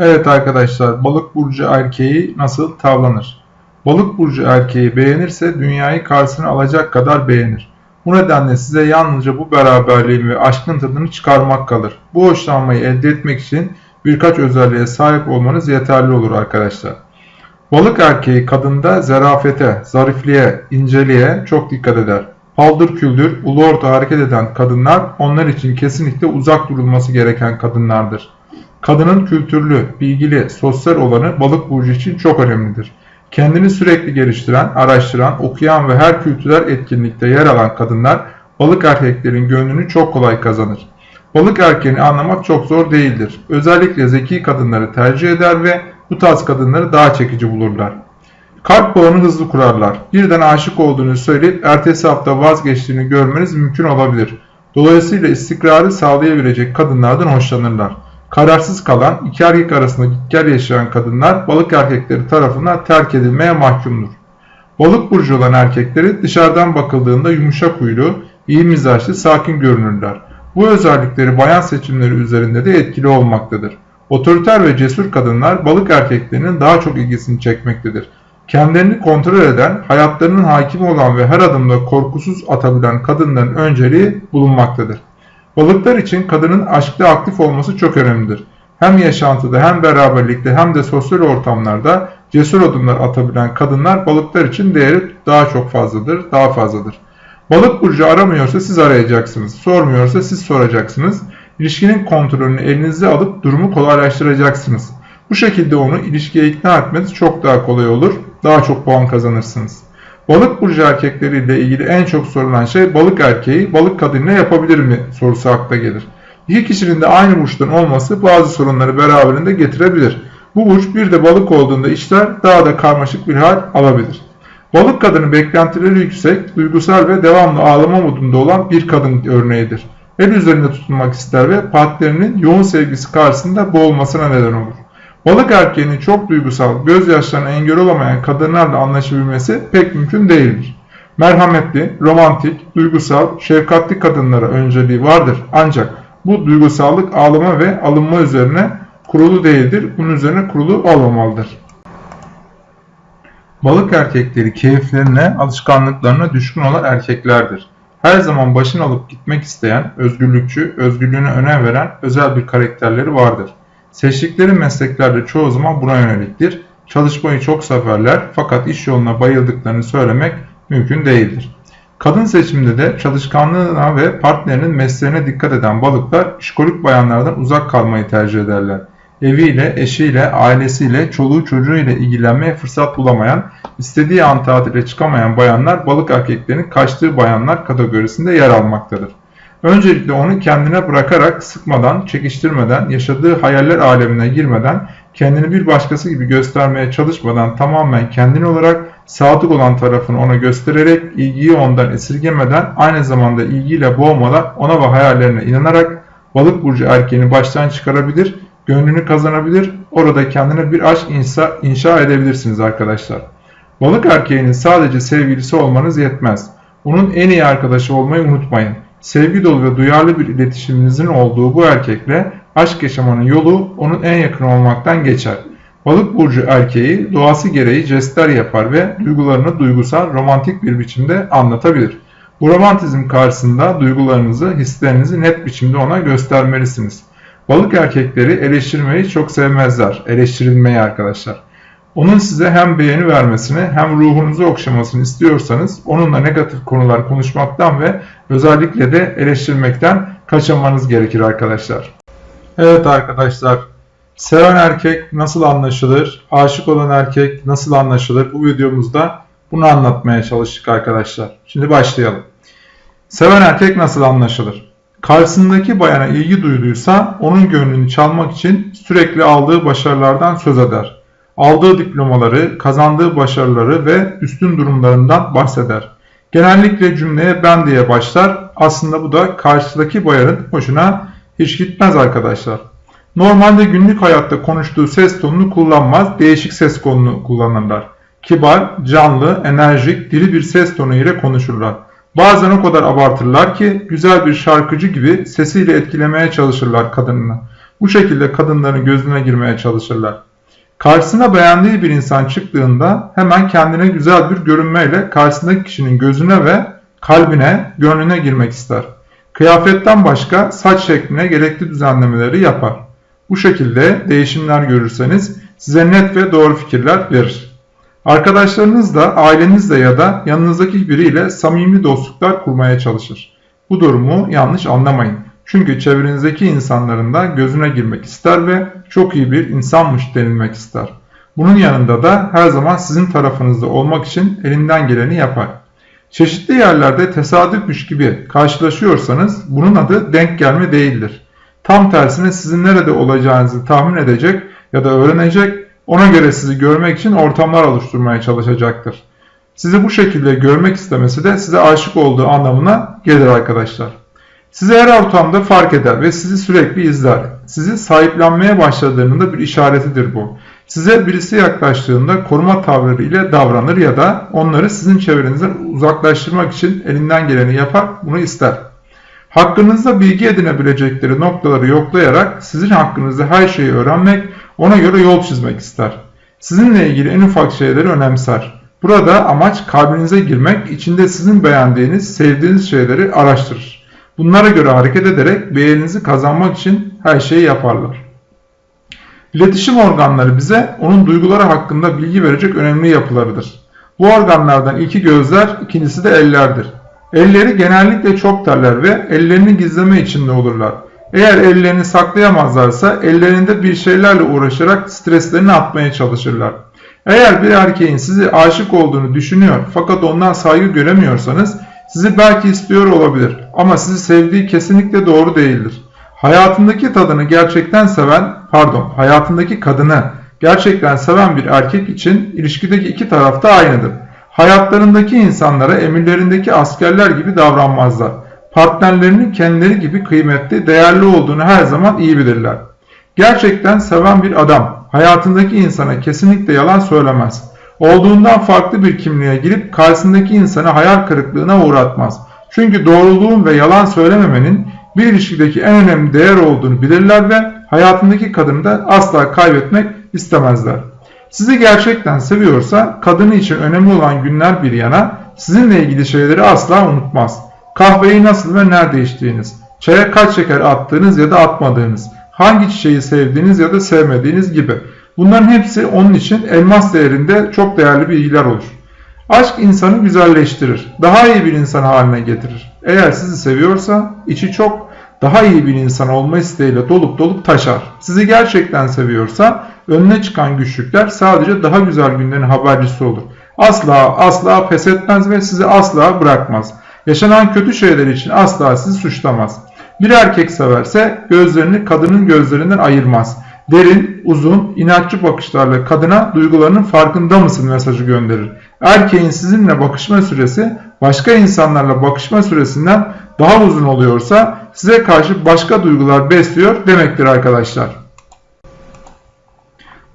Evet arkadaşlar, balık burcu erkeği nasıl tavlanır? Balık burcu erkeği beğenirse dünyayı karşısına alacak kadar beğenir. Bu nedenle size yalnızca bu beraberliğin ve aşkın tadını çıkarmak kalır. Bu hoşlanmayı elde etmek için birkaç özelliğe sahip olmanız yeterli olur arkadaşlar. Balık erkeği kadında zerafete, zarifliğe, inceliğe çok dikkat eder. Paldır küldür, ulu orta hareket eden kadınlar onlar için kesinlikle uzak durulması gereken kadınlardır. Kadının kültürlü, bilgili, sosyal olanı balık burcu için çok önemlidir. Kendini sürekli geliştiren, araştıran, okuyan ve her kültürel etkinlikte yer alan kadınlar balık erkeklerin gönlünü çok kolay kazanır. Balık erkeğini anlamak çok zor değildir. Özellikle zeki kadınları tercih eder ve bu tarz kadınları daha çekici bulurlar. Kalp bağını hızlı kurarlar. Birden aşık olduğunu söyleyip ertesi hafta vazgeçtiğini görmeniz mümkün olabilir. Dolayısıyla istikrarı sağlayabilecek kadınlardan hoşlanırlar. Kararsız kalan, iki erkek arasında gitgel yaşayan kadınlar balık erkekleri tarafından terk edilmeye mahkumdur. Balık burcu olan erkekleri dışarıdan bakıldığında yumuşak huylu, iyi mizaçlı, sakin görünürler. Bu özellikleri bayan seçimleri üzerinde de etkili olmaktadır. Otoriter ve cesur kadınlar balık erkeklerinin daha çok ilgisini çekmektedir. Kendilerini kontrol eden, hayatlarının hakimi olan ve her adımda korkusuz atabilen kadınların önceliği bulunmaktadır. Balıklar için kadının aşkta aktif olması çok önemlidir. Hem yaşantıda hem beraberlikte hem de sosyal ortamlarda cesur adımlar atabilen kadınlar balıklar için değeri daha çok fazladır, daha fazladır. Balık burcu aramıyorsa siz arayacaksınız, sormuyorsa siz soracaksınız. İlişkinin kontrolünü elinizde alıp durumu kolaylaştıracaksınız. Bu şekilde onu ilişkiye ikna etmeniz çok daha kolay olur, daha çok puan kazanırsınız. Balık burcu erkekleriyle ilgili en çok sorulan şey balık erkeği balık kadınına yapabilir mi sorusu akla gelir. İki kişinin de aynı burçtan olması bazı sorunları beraberinde getirebilir. Bu burç bir de balık olduğunda işler daha da karmaşık bir hal alabilir. Balık kadını beklentileri yüksek, duygusal ve devamlı ağlama modunda olan bir kadın örneğidir. El üzerinde tutunmak ister ve partnerinin yoğun sevgisi karşısında boğulmasına neden olur. Balık erkeğinin çok duygusal, gözyaşlarına engel olamayan kadınlarla anlaşabilmesi pek mümkün değildir. Merhametli, romantik, duygusal, şefkatli kadınlara önceliği vardır. Ancak bu duygusallık ağlama ve alınma üzerine kurulu değildir. Bunun üzerine kurulu olmamalıdır. Balık erkekleri keyiflerine, alışkanlıklarına düşkün olan erkeklerdir. Her zaman başını alıp gitmek isteyen, özgürlükçü, özgürlüğüne önem veren özel bir karakterleri vardır. Seçtikleri mesleklerde çoğu zaman buna yöneliktir. Çalışmayı çok severler fakat iş yoluna bayıldıklarını söylemek mümkün değildir. Kadın seçiminde de çalışkanlığına ve partnerinin mesleğine dikkat eden balıklar işkolik bayanlardan uzak kalmayı tercih ederler. Eviyle, eşiyle, ailesiyle, çoluğu çocuğuyla ilgilenmeye fırsat bulamayan, istediği an tatile çıkamayan bayanlar balık erkeklerinin kaçtığı bayanlar kategorisinde yer almaktadır. Öncelikle onu kendine bırakarak sıkmadan, çekiştirmeden, yaşadığı hayaller alemine girmeden, kendini bir başkası gibi göstermeye çalışmadan tamamen kendini olarak sadık olan tarafını ona göstererek, ilgiyi ondan esirgemeden, aynı zamanda ilgiyle boğmadan ona ve hayallerine inanarak balık burcu erkeğini baştan çıkarabilir, gönlünü kazanabilir, orada kendine bir aşk inşa, inşa edebilirsiniz arkadaşlar. Balık erkeğinin sadece sevgilisi olmanız yetmez. Onun en iyi arkadaşı olmayı unutmayın. Sevgi dolu ve duyarlı bir iletişiminizin olduğu bu erkekle aşk yaşamanın yolu onun en yakın olmaktan geçer. Balık burcu erkeği doğası gereği jestler yapar ve duygularını duygusal, romantik bir biçimde anlatabilir. Bu romantizm karşısında duygularınızı, hislerinizi net biçimde ona göstermelisiniz. Balık erkekleri eleştirmeyi çok sevmezler. Eleştirilmeyi arkadaşlar. Onun size hem beğeni vermesini hem ruhunuzu okşamasını istiyorsanız onunla negatif konular konuşmaktan ve özellikle de eleştirmekten kaçınmanız gerekir arkadaşlar. Evet arkadaşlar, seven erkek nasıl anlaşılır, aşık olan erkek nasıl anlaşılır bu videomuzda bunu anlatmaya çalıştık arkadaşlar. Şimdi başlayalım. Seven erkek nasıl anlaşılır? Karşısındaki bayana ilgi duyduysa onun gönlünü çalmak için sürekli aldığı başarılardan söz eder aldığı diplomaları, kazandığı başarıları ve üstün durumlarından bahseder. Genellikle cümleye ben diye başlar. Aslında bu da karşıdaki bayanın hoşuna hiç gitmez arkadaşlar. Normalde günlük hayatta konuştuğu ses tonunu kullanmaz, değişik ses tonunu kullanırlar. Kibar, canlı, enerjik, diri bir ses tonu ile konuşurlar. Bazen o kadar abartırlar ki güzel bir şarkıcı gibi sesiyle etkilemeye çalışırlar kadınını. Bu şekilde kadınların gözüne girmeye çalışırlar. Karşısına beğendiği bir insan çıktığında hemen kendine güzel bir görünmeyle karşısındaki kişinin gözüne ve kalbine, gönlüne girmek ister. Kıyafetten başka saç şekline gerekli düzenlemeleri yapar. Bu şekilde değişimler görürseniz size net ve doğru fikirler verir. Arkadaşlarınızla, ailenizle ya da yanınızdaki biriyle samimi dostluklar kurmaya çalışır. Bu durumu yanlış anlamayın. Çünkü çevrenizdeki insanların da gözüne girmek ister ve çok iyi bir insanmış denilmek ister. Bunun yanında da her zaman sizin tarafınızda olmak için elinden geleni yapar. Çeşitli yerlerde tesadüfmüş gibi karşılaşıyorsanız bunun adı denk gelme değildir. Tam tersine sizin nerede olacağınızı tahmin edecek ya da öğrenecek, ona göre sizi görmek için ortamlar oluşturmaya çalışacaktır. Sizi bu şekilde görmek istemesi de size aşık olduğu anlamına gelir arkadaşlar. Sizi her ortamda fark eder ve sizi sürekli izler. Sizi sahiplenmeye başladığının da bir işaretidir bu. Size birisi yaklaştığında koruma tavırları ile davranır ya da onları sizin çevrenizden uzaklaştırmak için elinden geleni yapar, bunu ister. Hakkınızda bilgi edinebilecekleri noktaları yoklayarak sizin hakkınızda her şeyi öğrenmek, ona göre yol çizmek ister. Sizinle ilgili en ufak şeyleri önemser. Burada amaç kalbinize girmek, içinde sizin beğendiğiniz, sevdiğiniz şeyleri araştırır. Bunlara göre hareket ederek beğeninizi kazanmak için her şeyi yaparlar. İletişim organları bize onun duyguları hakkında bilgi verecek önemli yapılarıdır. Bu organlardan ilki gözler, ikincisi de ellerdir. Elleri genellikle çok terler ve ellerini gizleme içinde olurlar. Eğer ellerini saklayamazlarsa ellerinde bir şeylerle uğraşarak streslerini atmaya çalışırlar. Eğer bir erkeğin sizi aşık olduğunu düşünüyor fakat ondan saygı göremiyorsanız sizi belki istiyor olabilir ama sizi sevdiği kesinlikle doğru değildir. Hayatındaki tadını gerçekten seven, pardon, hayatındaki kadını gerçekten seven bir erkek için ilişkideki iki taraf da aynıdır. Hayatlarındaki insanlara emirlerindeki askerler gibi davranmazlar. Partnerlerinin kendileri gibi kıymetli, değerli olduğunu her zaman iyi bilirler. Gerçekten seven bir adam hayatındaki insana kesinlikle yalan söylemez. Olduğundan farklı bir kimliğe girip karşısındaki insanı hayal kırıklığına uğratmaz. Çünkü doğruluğun ve yalan söylememenin bir ilişkideki en önemli değer olduğunu bilirler ve hayatındaki kadını da asla kaybetmek istemezler. Sizi gerçekten seviyorsa kadını için önemli olan günler bir yana sizinle ilgili şeyleri asla unutmaz. Kahveyi nasıl ve nerede içtiğiniz, çaya kaç şeker attığınız ya da atmadığınız, hangi çiçeği sevdiğiniz ya da sevmediğiniz gibi. Bunların hepsi onun için elmas değerinde çok değerli bilgiler olur. Aşk insanı güzelleştirir, daha iyi bir insan haline getirir. Eğer sizi seviyorsa içi çok daha iyi bir insan olma isteğiyle dolup dolup taşar. Sizi gerçekten seviyorsa önüne çıkan güçlükler sadece daha güzel günlerin habercisi olur. Asla asla pes etmez ve sizi asla bırakmaz. Yaşanan kötü şeyler için asla sizi suçlamaz. Bir erkek severse gözlerini kadının gözlerinden ayırmaz. Derin, uzun, inatçı bakışlarla kadına duygularının farkında mısın mesajı gönderir. Erkeğin sizinle bakışma süresi başka insanlarla bakışma süresinden daha uzun oluyorsa size karşı başka duygular besliyor demektir arkadaşlar.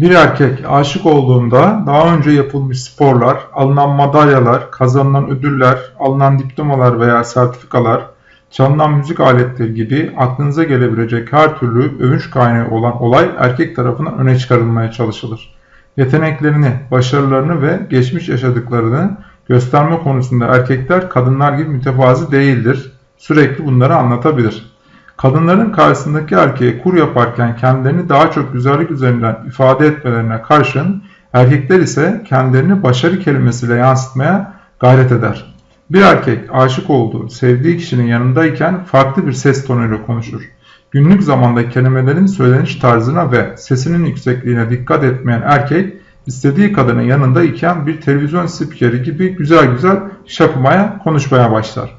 Bir erkek aşık olduğunda daha önce yapılmış sporlar, alınan madalyalar, kazanılan ödüller, alınan diplomalar veya sertifikalar, çalınan müzik aletleri gibi aklınıza gelebilecek her türlü övünç kaynağı olan olay erkek tarafından öne çıkarılmaya çalışılır. Yeteneklerini, başarılarını ve geçmiş yaşadıklarını gösterme konusunda erkekler kadınlar gibi mütevazi değildir. Sürekli bunları anlatabilir. Kadınların karşısındaki erkeğe kur yaparken kendilerini daha çok güzellik üzerinden ifade etmelerine karşın erkekler ise kendilerini başarı kelimesiyle yansıtmaya gayret eder. Bir erkek aşık olduğu, sevdiği kişinin yanındayken farklı bir ses tonuyla konuşur. Günlük zamanda kelimelerin söyleniş tarzına ve sesinin yüksekliğine dikkat etmeyen erkek, istediği kadının yanında iken bir televizyon spikeri gibi güzel güzel şapımaya, konuşmaya başlar.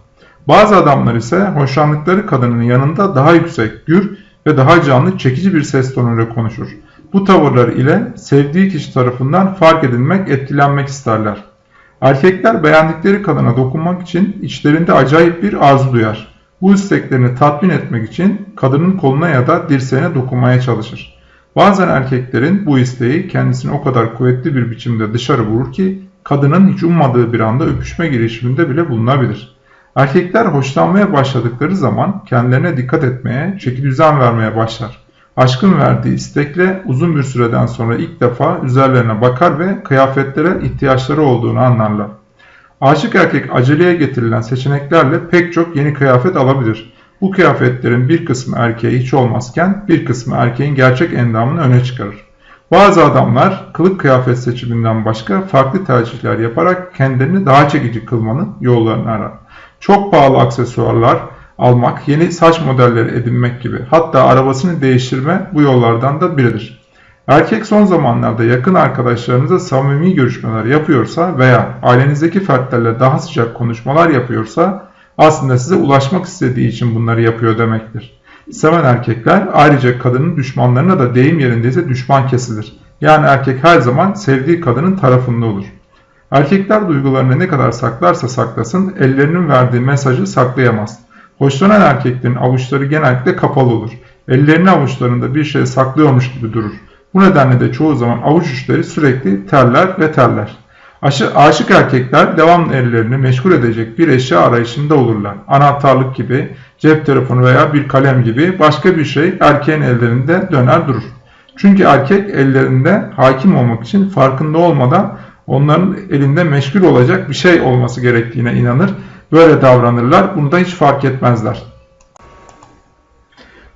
Bazı adamlar ise hoşlandıkları kadının yanında daha yüksek, gür ve daha canlı, çekici bir ses tonuyla konuşur. Bu tavırlar ile sevdiği kişi tarafından fark edilmek, etkilenmek isterler. Erkekler beğendikleri kadına dokunmak için içlerinde acayip bir arzu duyar. Bu isteklerini tatmin etmek için kadının koluna ya da dirseğine dokunmaya çalışır. Bazen erkeklerin bu isteği kendisini o kadar kuvvetli bir biçimde dışarı vurur ki kadının hiç ummadığı bir anda öpüşme girişiminde bile bulunabilir. Erkekler hoşlanmaya başladıkları zaman kendilerine dikkat etmeye, çeki düzen vermeye başlar. Aşkın verdiği istekle uzun bir süreden sonra ilk defa üzerlerine bakar ve kıyafetlere ihtiyaçları olduğunu anlarlar. Aşık erkek aceleye getirilen seçeneklerle pek çok yeni kıyafet alabilir. Bu kıyafetlerin bir kısmı erkeğe hiç olmazken bir kısmı erkeğin gerçek endamını öne çıkarır. Bazı adamlar kılık kıyafet seçiminden başka farklı tercihler yaparak kendilerini daha çekici kılmanın yollarını arar. Çok pahalı aksesuarlar almak, yeni saç modelleri edinmek gibi hatta arabasını değiştirme bu yollardan da biridir. Erkek son zamanlarda yakın arkadaşlarınıza samimi görüşmeler yapıyorsa veya ailenizdeki fertlerle daha sıcak konuşmalar yapıyorsa aslında size ulaşmak istediği için bunları yapıyor demektir. Seven erkekler ayrıca kadının düşmanlarına da deyim yerindeyse düşman kesilir. Yani erkek her zaman sevdiği kadının tarafında olur. Erkekler duygularını ne kadar saklarsa saklasın ellerinin verdiği mesajı saklayamaz. Hoşlanan erkeklerin avuçları genellikle kapalı olur. Ellerini avuçlarında bir şey saklıyormuş gibi durur. Bu nedenle de çoğu zaman avuç uçları sürekli terler ve terler. Aşı, aşık erkekler devamlı ellerini meşgul edecek bir eşya arayışında olurlar. Anahtarlık gibi, cep telefonu veya bir kalem gibi başka bir şey erkeğin ellerinde döner durur. Çünkü erkek ellerinde hakim olmak için farkında olmadan onların elinde meşgul olacak bir şey olması gerektiğine inanır. Böyle davranırlar. Bunu da hiç fark etmezler.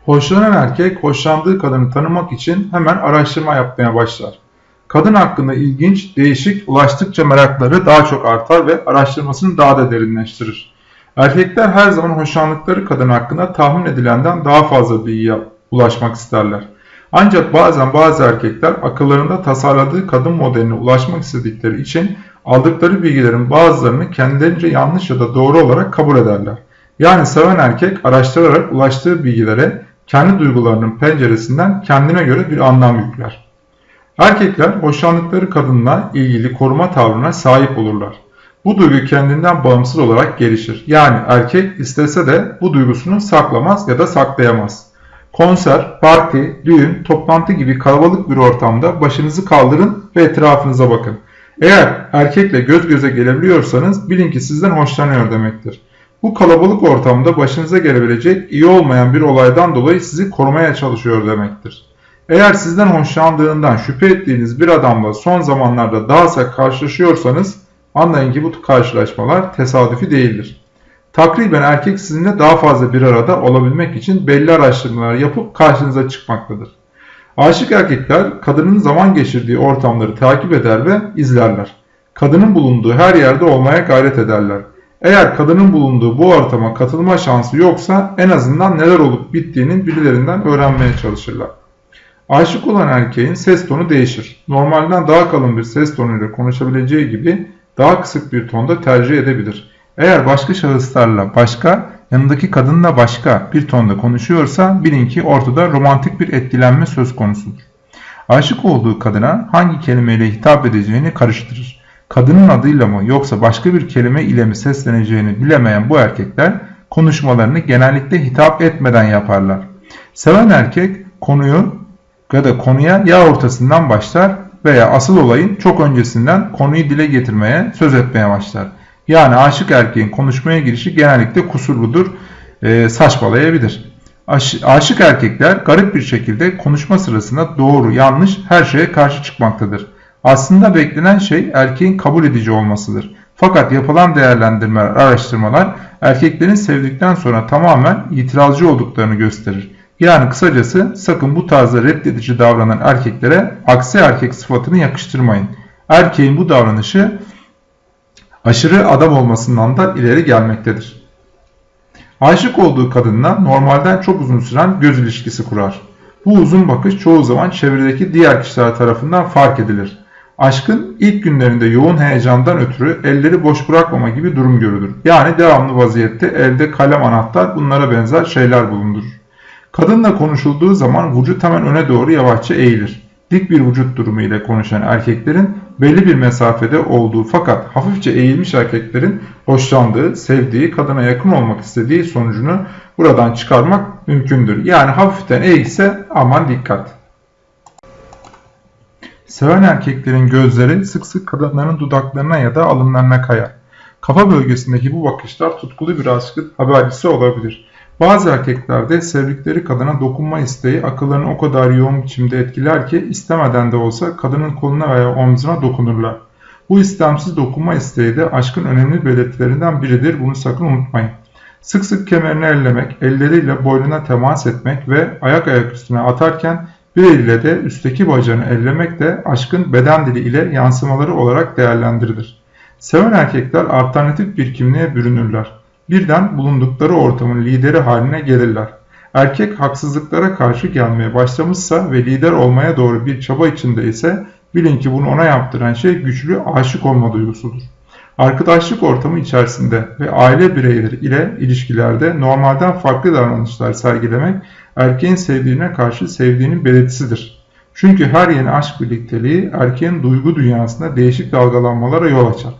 Hoşlanan erkek hoşlandığı kadını tanımak için hemen araştırma yapmaya başlar. Kadın hakkında ilginç, değişik, ulaştıkça merakları daha çok artar ve araştırmasını daha da derinleştirir. Erkekler her zaman hoşlandıkları kadın hakkında tahmin edilenden daha fazla bilgiye ulaşmak isterler. Ancak bazen bazı erkekler akıllarında tasarladığı kadın modeline ulaşmak istedikleri için aldıkları bilgilerin bazılarını kendilerince yanlış ya da doğru olarak kabul ederler. Yani seven erkek araştırarak ulaştığı bilgilere kendi duygularının penceresinden kendine göre bir anlam yükler. Erkekler hoşlandıkları kadınla ilgili koruma tavrına sahip olurlar. Bu duygu kendinden bağımsız olarak gelişir. Yani erkek istese de bu duygusunu saklamaz ya da saklayamaz. Konser, parti, düğün, toplantı gibi kalabalık bir ortamda başınızı kaldırın ve etrafınıza bakın. Eğer erkekle göz göze gelebiliyorsanız bilin ki sizden hoşlanıyor demektir. Bu kalabalık ortamda başınıza gelebilecek iyi olmayan bir olaydan dolayı sizi korumaya çalışıyor demektir. Eğer sizden hoşlandığından şüphe ettiğiniz bir adamla son zamanlarda daha sık karşılaşıyorsanız anlayın ki bu karşılaşmalar tesadüfi değildir. Takriben erkek sizinle daha fazla bir arada olabilmek için belli araştırmalar yapıp karşınıza çıkmaktadır. Aşık erkekler kadının zaman geçirdiği ortamları takip eder ve izlerler. Kadının bulunduğu her yerde olmaya gayret ederler. Eğer kadının bulunduğu bu ortama katılma şansı yoksa en azından neler olup bittiğinin birilerinden öğrenmeye çalışırlar. Aşık olan erkeğin ses tonu değişir. Normalden daha kalın bir ses tonuyla konuşabileceği gibi daha kısık bir tonda tercih edebilir. Eğer başka şahıslarla başka, yanındaki kadınla başka bir tonda konuşuyorsa bilin ki ortada romantik bir etkilenme söz konusudur. Aşık olduğu kadına hangi kelimeyle hitap edeceğini karıştırır. Kadının adıyla mı yoksa başka bir kelime ile mi sesleneceğini bilemeyen bu erkekler konuşmalarını genellikle hitap etmeden yaparlar. Seven erkek konuyu ya da konuya ya ortasından başlar veya asıl olayın çok öncesinden konuyu dile getirmeye, söz etmeye başlar. Yani aşık erkeğin konuşmaya girişi genellikle kusurludur, e, saçmalayabilir. Aş, aşık erkekler garip bir şekilde konuşma sırasında doğru, yanlış her şeye karşı çıkmaktadır. Aslında beklenen şey erkeğin kabul edici olmasıdır. Fakat yapılan değerlendirmeler, araştırmalar erkeklerin sevdikten sonra tamamen itirazcı olduklarını gösterir. Yani kısacası sakın bu tarzda reddedici davranan erkeklere aksi erkek sıfatını yakıştırmayın. Erkeğin bu davranışı aşırı adam olmasından da ileri gelmektedir. Aşık olduğu kadınla normalden çok uzun süren göz ilişkisi kurar. Bu uzun bakış çoğu zaman çevredeki diğer kişiler tarafından fark edilir. Aşkın ilk günlerinde yoğun heyecandan ötürü elleri boş bırakmama gibi durum görülür. Yani devamlı vaziyette elde kalem anahtar bunlara benzer şeyler bulundurur. Kadınla konuşulduğu zaman vücut hemen öne doğru yavaşça eğilir. Dik bir vücut durumu ile konuşan erkeklerin belli bir mesafede olduğu fakat hafifçe eğilmiş erkeklerin hoşlandığı, sevdiği, kadına yakın olmak istediği sonucunu buradan çıkarmak mümkündür. Yani hafiften eğilse aman dikkat. Seven erkeklerin gözleri sık sık kadınların dudaklarına ya da alınlarına kayar. Kafa bölgesindeki bu bakışlar tutkulu bir aşkın habercisi olabilir. Bazı erkeklerde sevdikleri kadına dokunma isteği akıllarını o kadar yoğun biçimde etkiler ki istemeden de olsa kadının koluna veya omzuna dokunurlar. Bu istemsiz dokunma isteği de aşkın önemli belirtilerinden biridir. Bunu sakın unutmayın. Sık sık kemerini ellemek, elleriyle boynuna temas etmek ve ayak ayak üstüne atarken bir eliyle de üstteki bacağını ellemek de aşkın beden dili ile yansımaları olarak değerlendirilir. Seven erkekler alternatif bir kimliğe bürünürler. Birden bulundukları ortamın lideri haline gelirler. Erkek haksızlıklara karşı gelmeye başlamışsa ve lider olmaya doğru bir çaba içinde ise bilin ki bunu ona yaptıran şey güçlü aşık olma duygusudur. Arkadaşlık ortamı içerisinde ve aile bireyleri ile ilişkilerde normalden farklı davranışlar sergilemek erkeğin sevdiğine karşı sevdiğinin belirtisidir. Çünkü her yeni aşk birlikteliği erkeğin duygu dünyasında değişik dalgalanmalara yol açar.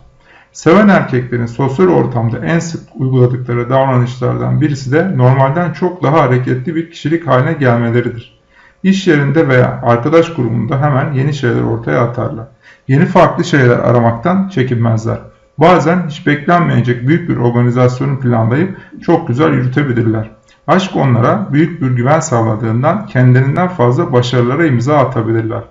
Seven erkeklerin sosyal ortamda en sık uyguladıkları davranışlardan birisi de normalden çok daha hareketli bir kişilik haline gelmeleridir. İş yerinde veya arkadaş grubunda hemen yeni şeyler ortaya atarlar. Yeni farklı şeyler aramaktan çekinmezler. Bazen hiç beklenmeyecek büyük bir organizasyonu planlayıp çok güzel yürütebilirler. Aşk onlara büyük bir güven sağladığından kendilerinden fazla başarılara imza atabilirler.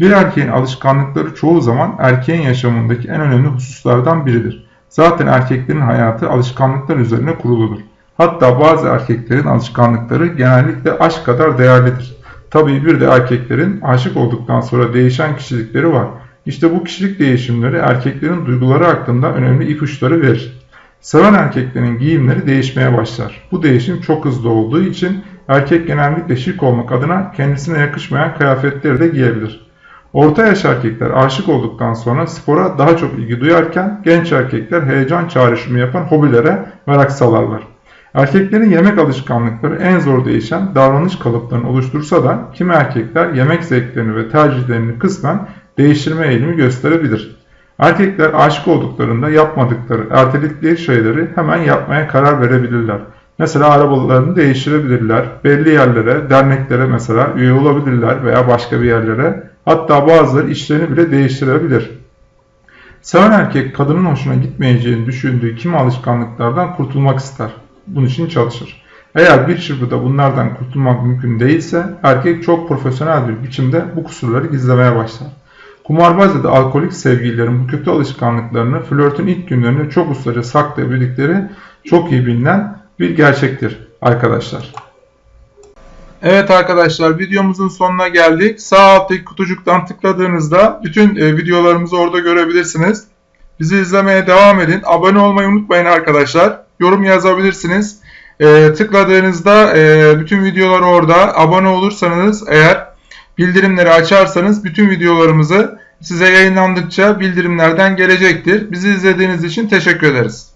Bir erkeğin alışkanlıkları çoğu zaman erkeğin yaşamındaki en önemli hususlardan biridir. Zaten erkeklerin hayatı alışkanlıklar üzerine kuruludur. Hatta bazı erkeklerin alışkanlıkları genellikle aşk kadar değerlidir. Tabii bir de erkeklerin aşık olduktan sonra değişen kişilikleri var. İşte bu kişilik değişimleri erkeklerin duyguları hakkında önemli ipuçları verir. Seven erkeklerin giyimleri değişmeye başlar. Bu değişim çok hızlı olduğu için erkek genellikle şık olmak adına kendisine yakışmayan kıyafetleri de giyebilir. Orta yaş erkekler aşık olduktan sonra spora daha çok ilgi duyarken genç erkekler heyecan çağrışımı yapan hobilere merak salarlar. Erkeklerin yemek alışkanlıkları en zor değişen davranış kalıplarını oluştursa da kimi erkekler yemek zevklerini ve tercihlerini kısmen değiştirme eğilimi gösterebilir. Erkekler aşık olduklarında yapmadıkları, erteledikleri şeyleri hemen yapmaya karar verebilirler. Mesela arabalarını değiştirebilirler, belli yerlere, derneklere mesela üye olabilirler veya başka bir yerlere. Hatta bazıları işlerini bile değiştirebilir. Seven erkek kadının hoşuna gitmeyeceğini düşündüğü kimi alışkanlıklardan kurtulmak ister. Bunun için çalışır. Eğer bir çırpıda bunlardan kurtulmak mümkün değilse erkek çok profesyonel bir biçimde bu kusurları gizlemeye başlar. Kumarbaz ya da alkolik sevgililerin bu kötü alışkanlıklarını flörtün ilk günlerinde çok ustaca saklayabildikleri çok iyi bilinen bir gerçektir arkadaşlar. Evet arkadaşlar videomuzun sonuna geldik. Sağ alttaki kutucuktan tıkladığınızda bütün e, videolarımızı orada görebilirsiniz. Bizi izlemeye devam edin. Abone olmayı unutmayın arkadaşlar. Yorum yazabilirsiniz. E, tıkladığınızda e, bütün videolar orada. Abone olursanız eğer bildirimleri açarsanız bütün videolarımızı size yayınlandıkça bildirimlerden gelecektir. Bizi izlediğiniz için teşekkür ederiz.